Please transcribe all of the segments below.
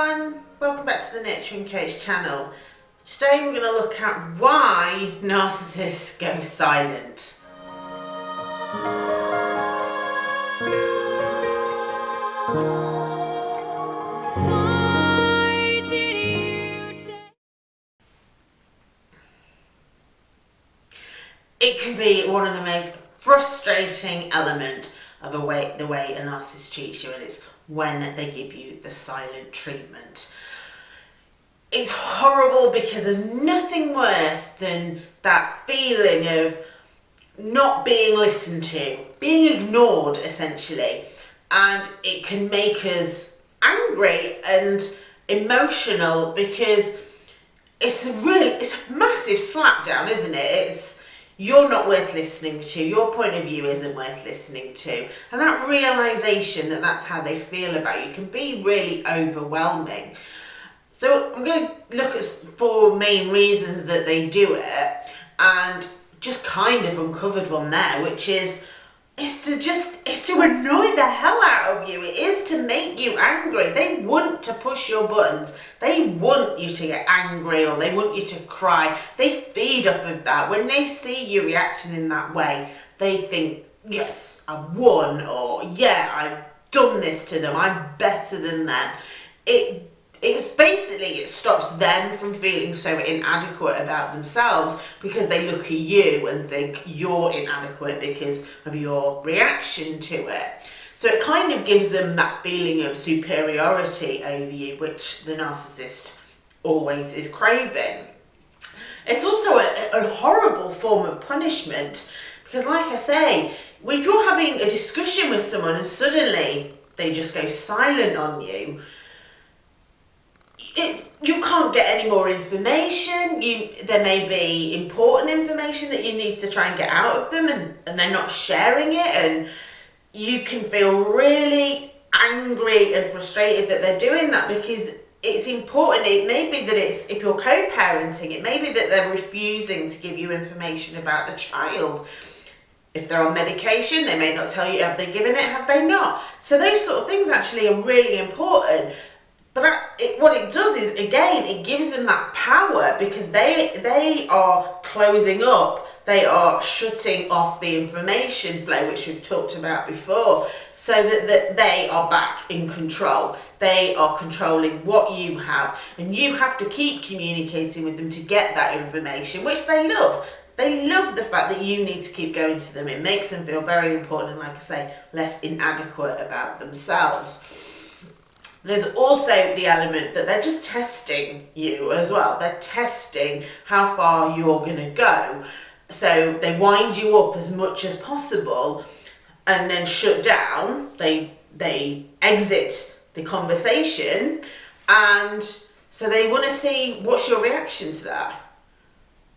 everyone, welcome back to the Nurturing Coach channel. Today we're going to look at why narcissists go silent. It can be one of the most frustrating elements of way, the way a narcissist treats you and it's when they give you the silent treatment. It's horrible because there's nothing worse than that feeling of not being listened to, being ignored essentially, and it can make us angry and emotional because it's really it's a massive slapdown, isn't it? It's you're not worth listening to, your point of view isn't worth listening to. And that realization that that's how they feel about you can be really overwhelming. So I'm going to look at four main reasons that they do it and just kind of uncovered one there, which is it's to just it's to annoy the hell out of you. It is to make you angry. They want to push your buttons. They want you to get angry or they want you to cry. They feed off of that. When they see you reacting in that way, they think, yes, I've won or yeah, I've done this to them. I'm better than them. It it's basically it stops them from feeling so inadequate about themselves because they look at you and think you're inadequate because of your reaction to it. So it kind of gives them that feeling of superiority over you, which the narcissist always is craving. It's also a, a horrible form of punishment because like I say, if you're having a discussion with someone and suddenly they just go silent on you, it, you can't get any more information. You there may be important information that you need to try and get out of them, and, and they're not sharing it, and you can feel really angry and frustrated that they're doing that because it's important. It may be that it's if you're co-parenting, it may be that they're refusing to give you information about the child. If they're on medication, they may not tell you have they given it, have they not? So those sort of things actually are really important. But it, what it does is, again, it gives them that power because they, they are closing up, they are shutting off the information flow, which we've talked about before, so that, that they are back in control. They are controlling what you have, and you have to keep communicating with them to get that information, which they love. They love the fact that you need to keep going to them. It makes them feel very important and, like I say, less inadequate about themselves. There's also the element that they're just testing you as well. They're testing how far you're going to go. So they wind you up as much as possible and then shut down. They, they exit the conversation and so they want to see what's your reaction to that.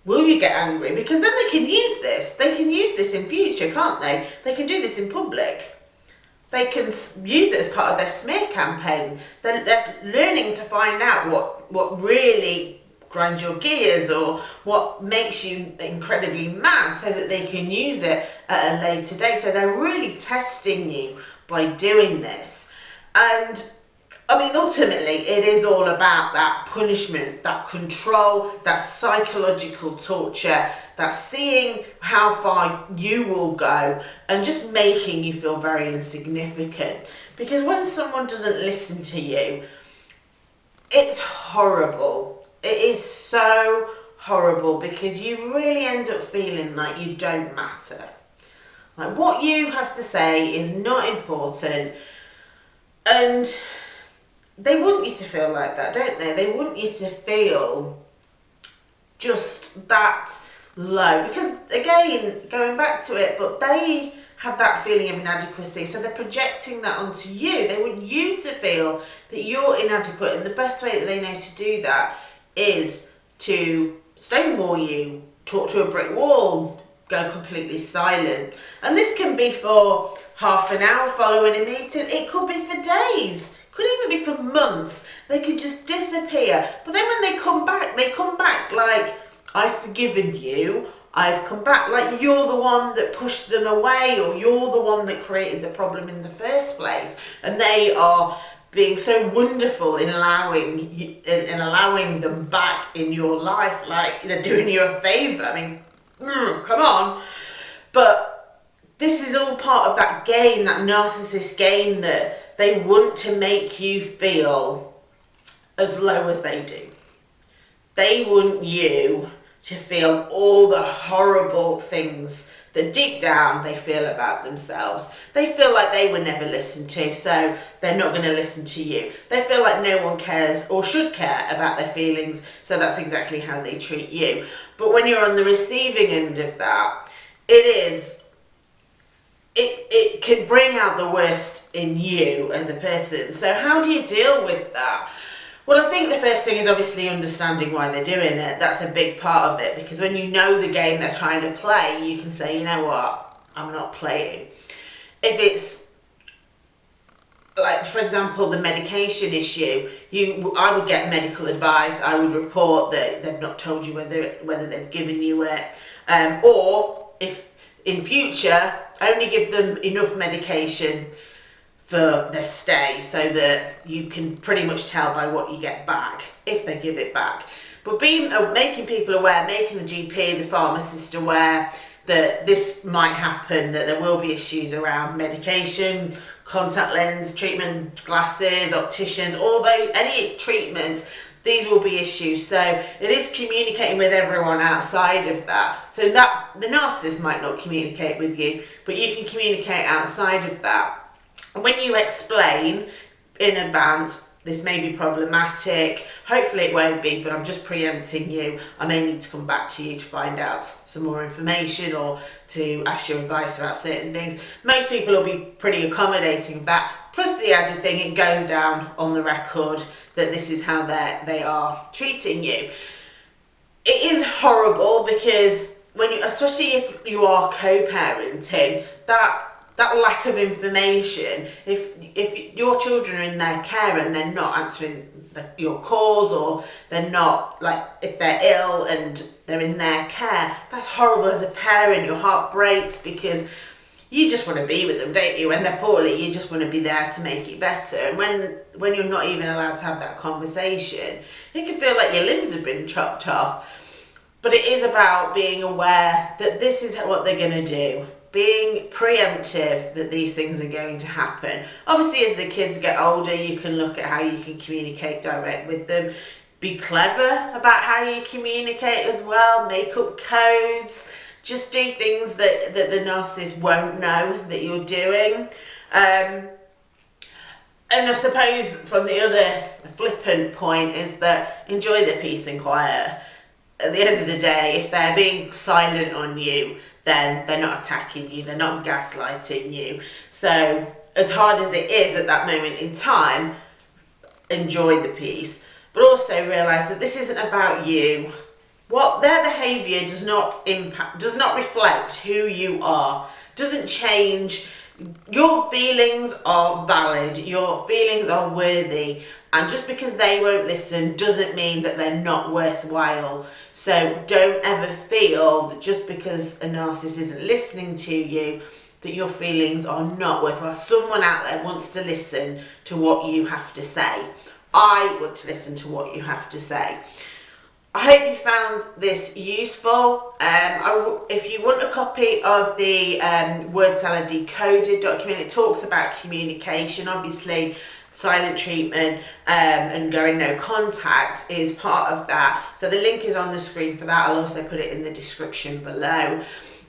Will you get angry? Because then they can use this. They can use this in future, can't they? They can do this in public they can use it as part of their smear campaign. They're, they're learning to find out what, what really grinds your gears or what makes you incredibly mad so that they can use it at a later date. So they're really testing you by doing this. And I mean, ultimately, it is all about that punishment, that control, that psychological torture, that seeing how far you will go and just making you feel very insignificant. Because when someone doesn't listen to you, it's horrible. It is so horrible because you really end up feeling like you don't matter. Like what you have to say is not important and they want you to feel like that, don't they? They want you to feel just that low. Because again, going back to it, but they have that feeling of inadequacy, so they're projecting that onto you. They want you to feel that you're inadequate, and the best way that they know to do that is to stonewall you, talk to a brick wall, go completely silent. And this can be for half an hour following a meeting, it could be for days could even be for months. They could just disappear. But then when they come back, they come back like, I've forgiven you. I've come back like you're the one that pushed them away or you're the one that created the problem in the first place. And they are being so wonderful in allowing in, in allowing them back in your life, like they're doing you a favour. I mean, mm, come on. But this is all part of that game, that narcissist game that they want to make you feel as low as they do. They want you to feel all the horrible things that deep down they feel about themselves. They feel like they were never listened to, so they're not going to listen to you. They feel like no one cares or should care about their feelings, so that's exactly how they treat you. But when you're on the receiving end of that, it is, it, it can bring out the worst in you as a person. So how do you deal with that? Well, I think the first thing is obviously understanding why they're doing it. That's a big part of it because when you know the game they're trying to play, you can say, you know what, I'm not playing. If it's like, for example, the medication issue, you, I would get medical advice. I would report that they've not told you whether whether they've given you it, um, or if in future only give them enough medication for their stay so that you can pretty much tell by what you get back if they give it back. But being uh, making people aware, making the GP, the pharmacist aware that this might happen, that there will be issues around medication, contact lens treatment, glasses, opticians, all those, any treatment, these will be issues. So it is communicating with everyone outside of that. So that the narcissist might not communicate with you, but you can communicate outside of that when you explain in advance this may be problematic. Hopefully it won't be, but I'm just preempting you. I may need to come back to you to find out some more information or to ask your advice about certain things. Most people will be pretty accommodating that. Plus the added thing, it goes down on the record that this is how they are treating you. It is horrible because when you, especially if you are co-parenting, that that lack of information, if if your children are in their care and they're not answering the, your calls or they're not, like, if they're ill and they're in their care, that's horrible as a parent. Your heart breaks because you just want to be with them, don't you? When they're poorly, you just want to be there to make it better. And when when you're not even allowed to have that conversation, it can feel like your limbs have been chopped off. But it is about being aware that this is what they're going to do being preemptive that these things are going to happen. Obviously, as the kids get older, you can look at how you can communicate direct with them. Be clever about how you communicate as well. Make up codes. Just do things that, that the narcissist won't know that you're doing. Um, and I suppose from the other flippant point is that enjoy the peace and quiet. At the end of the day, if they're being silent on you, then they're not attacking you, they're not gaslighting you. So as hard as it is at that moment in time, enjoy the peace. But also realise that this isn't about you. What their behaviour does not impact, does not reflect who you are, doesn't change. Your feelings are valid, your feelings are worthy, and just because they won't listen doesn't mean that they're not worthwhile. So don't ever feel that just because a narcissist isn't listening to you, that your feelings are not worthwhile. Someone out there wants to listen to what you have to say. I want to listen to what you have to say. I hope you found this useful. Um, if you want a copy of the um, Word Salad Decoded document, it talks about communication. Obviously, silent treatment um, and going no contact is part of that. So the link is on the screen for that. I'll also put it in the description below.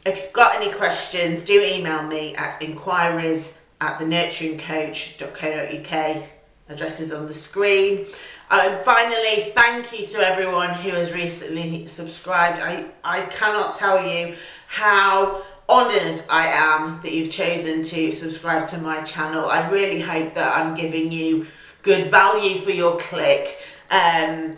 If you've got any questions, do email me at inquiries at thenurturingcoach.co.uk. Address is on the screen. Uh, finally, thank you to everyone who has recently subscribed. I, I cannot tell you how honoured I am that you've chosen to subscribe to my channel. I really hope that I'm giving you good value for your click. Um,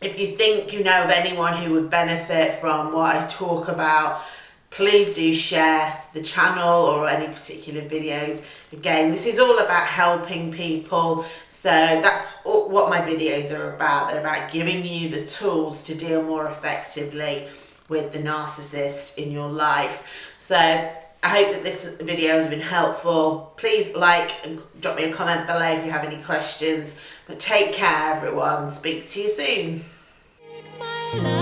if you think you know of anyone who would benefit from what I talk about, please do share the channel or any particular videos. Again, this is all about helping people. So that's what my videos are about. They're about giving you the tools to deal more effectively with the narcissist in your life. So I hope that this video has been helpful. Please like and drop me a comment below if you have any questions. But take care everyone. Speak to you soon.